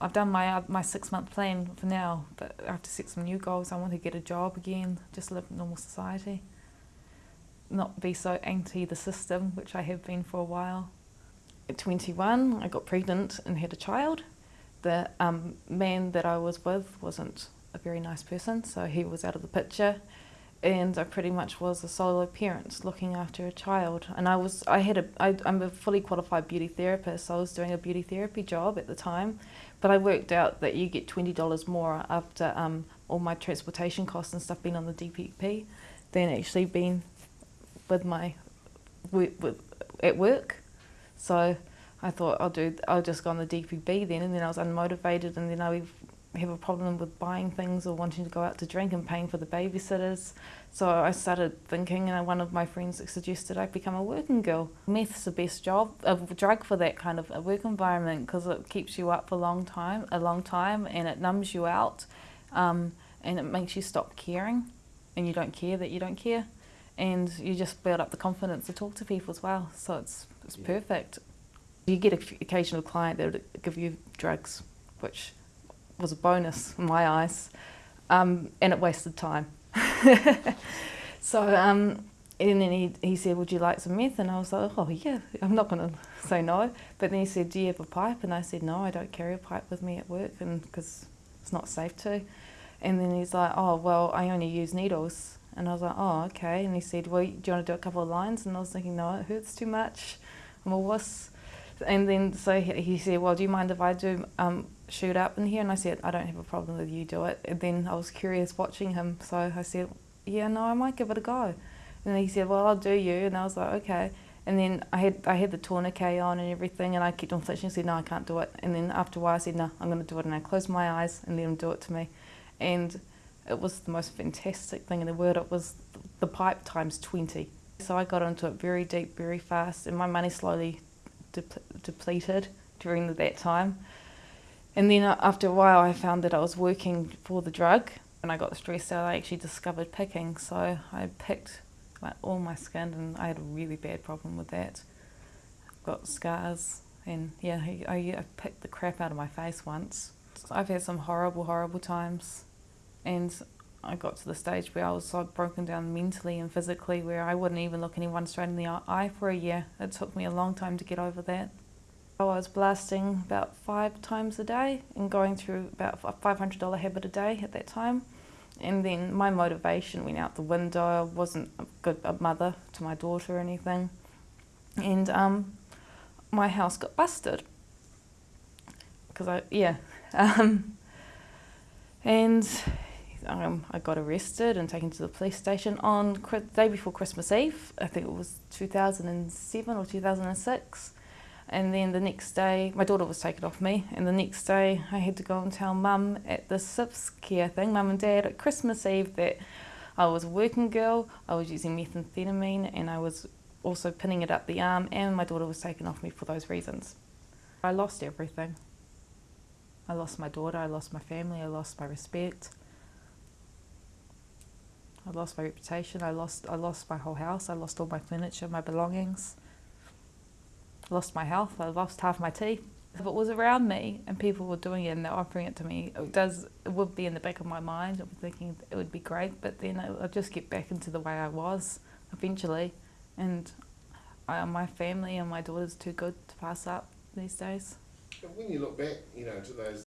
I've done my uh, my six month plan for now, but I have to set some new goals. I want to get a job again, just live normal society, not be so anti the system, which I have been for a while. At 21, I got pregnant and had a child. The um, man that I was with wasn't a very nice person, so he was out of the picture and I pretty much was a solo parent looking after a child. And I was, I had a, I, I'm a fully qualified beauty therapist, so I was doing a beauty therapy job at the time. But I worked out that you get $20 more after um, all my transportation costs and stuff being on the DPB than actually being with my, with, with, at work. So I thought I'll do, I'll just go on the DPB then, and then I was unmotivated, and then I have a problem with buying things or wanting to go out to drink and paying for the babysitters. So I started thinking and one of my friends suggested I become a working girl. Meth's the best job, a drug for that kind of a work environment because it keeps you up for a long time, a long time and it numbs you out um, and it makes you stop caring and you don't care that you don't care and you just build up the confidence to talk to people as well. So it's, it's yeah. perfect. You get an occasional client that will give you drugs, which was a bonus in my eyes, um, and it wasted time. so, um, and then he, he said, would you like some meth? And I was like, oh yeah, I'm not going to say no. But then he said, do you have a pipe? And I said, no, I don't carry a pipe with me at work and because it's not safe to. And then he's like, oh, well, I only use needles. And I was like, oh, okay. And he said, well, do you want to do a couple of lines? And I was thinking, no, it hurts too much. I'm a wuss. And then so he said, well, do you mind if I do um, shoot up in here? And I said, I don't have a problem with you do it. And then I was curious watching him, so I said, yeah, no, I might give it a go. And he said, well, I'll do you. And I was like, okay. And then I had I had the tourniquet on and everything, and I kept on flinching. and said, no, I can't do it. And then after a while, I said, no, I'm going to do it. And I closed my eyes and let him do it to me. And it was the most fantastic thing in the world. It was the pipe times 20. So I got into it very deep, very fast, and my money slowly depleted during that time. And then uh, after a while, I found that I was working for the drug. and I got stressed out, I actually discovered picking. So I picked like, all my skin, and I had a really bad problem with that. I've got scars, and yeah, I, I picked the crap out of my face once. I've had some horrible, horrible times, and I got to the stage where I was so broken down mentally and physically where I wouldn't even look anyone straight in the eye for a year. It took me a long time to get over that. I was blasting about five times a day and going through about a $500 habit a day at that time. And then my motivation went out the window. I wasn't a good a mother to my daughter or anything. And um, my house got busted. Because I, yeah. Um, and um, I got arrested and taken to the police station on the day before Christmas Eve. I think it was 2007 or 2006. And then the next day, my daughter was taken off me, and the next day I had to go and tell mum at the CYFS care thing, mum and dad, at Christmas Eve that I was a working girl, I was using methamphetamine, and I was also pinning it up the arm, and my daughter was taken off me for those reasons. I lost everything. I lost my daughter, I lost my family, I lost my respect. I lost my reputation, I lost, I lost my whole house, I lost all my furniture, my belongings. Lost my health, I lost half my teeth. If it was around me and people were doing it and they're offering it to me, it does it would be in the back of my mind. I'm thinking it would be great, but then I'd just get back into the way I was eventually. And I, my family and my daughter's too good to pass up these days. When you look back, you know, to those